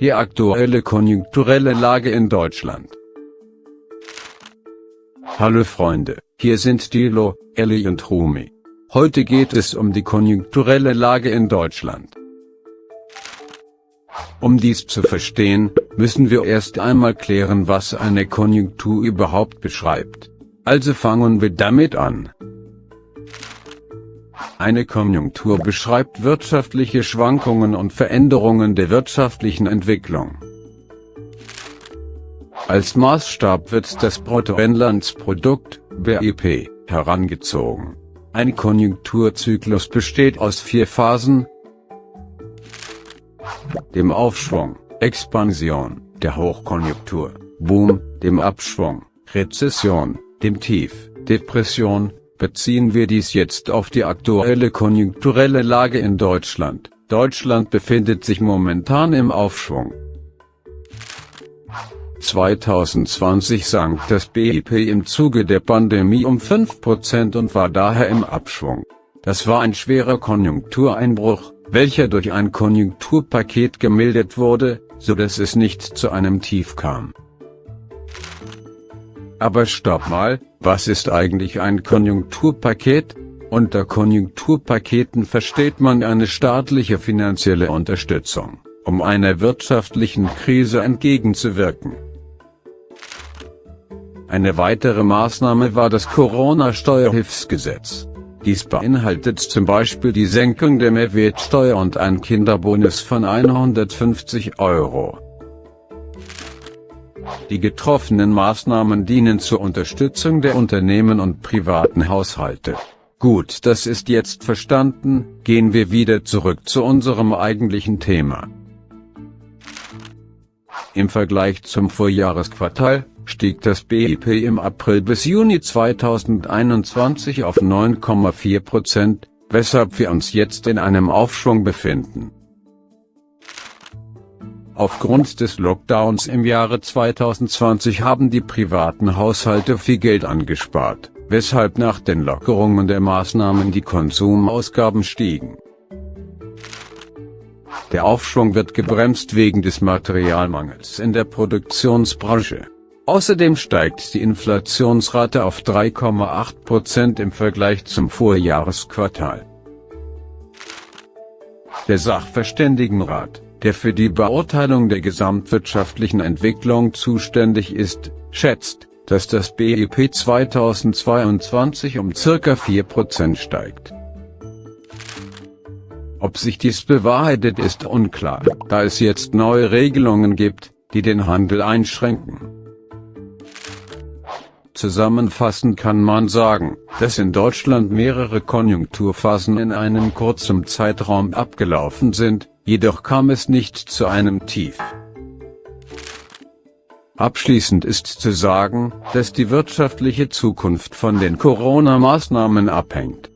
Die aktuelle konjunkturelle Lage in Deutschland. Hallo Freunde, hier sind Dilo, Ellie und Rumi. Heute geht es um die konjunkturelle Lage in Deutschland. Um dies zu verstehen, müssen wir erst einmal klären was eine Konjunktur überhaupt beschreibt. Also fangen wir damit an. Eine Konjunktur beschreibt wirtschaftliche Schwankungen und Veränderungen der wirtschaftlichen Entwicklung. Als Maßstab wird das Bruttoinlandsprodukt, BIP, herangezogen. Ein Konjunkturzyklus besteht aus vier Phasen, dem Aufschwung, Expansion, der Hochkonjunktur, Boom, dem Abschwung, Rezession, dem Tief, Depression, beziehen wir dies jetzt auf die aktuelle konjunkturelle Lage in Deutschland. Deutschland befindet sich momentan im Aufschwung. 2020 sank das BIP im Zuge der Pandemie um 5% und war daher im Abschwung. Das war ein schwerer Konjunktureinbruch, welcher durch ein Konjunkturpaket gemildert wurde, so dass es nicht zu einem Tief kam. Aber stopp mal, was ist eigentlich ein Konjunkturpaket? Unter Konjunkturpaketen versteht man eine staatliche finanzielle Unterstützung, um einer wirtschaftlichen Krise entgegenzuwirken. Eine weitere Maßnahme war das Corona-Steuerhilfsgesetz. Dies beinhaltet zum Beispiel die Senkung der Mehrwertsteuer und ein Kinderbonus von 150 Euro. Die getroffenen Maßnahmen dienen zur Unterstützung der Unternehmen und privaten Haushalte. Gut, das ist jetzt verstanden, gehen wir wieder zurück zu unserem eigentlichen Thema. Im Vergleich zum Vorjahresquartal, stieg das BIP im April bis Juni 2021 auf 9,4 Prozent, weshalb wir uns jetzt in einem Aufschwung befinden. Aufgrund des Lockdowns im Jahre 2020 haben die privaten Haushalte viel Geld angespart, weshalb nach den Lockerungen der Maßnahmen die Konsumausgaben stiegen. Der Aufschwung wird gebremst wegen des Materialmangels in der Produktionsbranche. Außerdem steigt die Inflationsrate auf 3,8% im Vergleich zum Vorjahresquartal. Der Sachverständigenrat der für die Beurteilung der gesamtwirtschaftlichen Entwicklung zuständig ist, schätzt, dass das BIP 2022 um circa 4% steigt. Ob sich dies bewahrheitet ist unklar, da es jetzt neue Regelungen gibt, die den Handel einschränken. Zusammenfassend kann man sagen, dass in Deutschland mehrere Konjunkturphasen in einem kurzen Zeitraum abgelaufen sind, jedoch kam es nicht zu einem Tief. Abschließend ist zu sagen, dass die wirtschaftliche Zukunft von den Corona-Maßnahmen abhängt.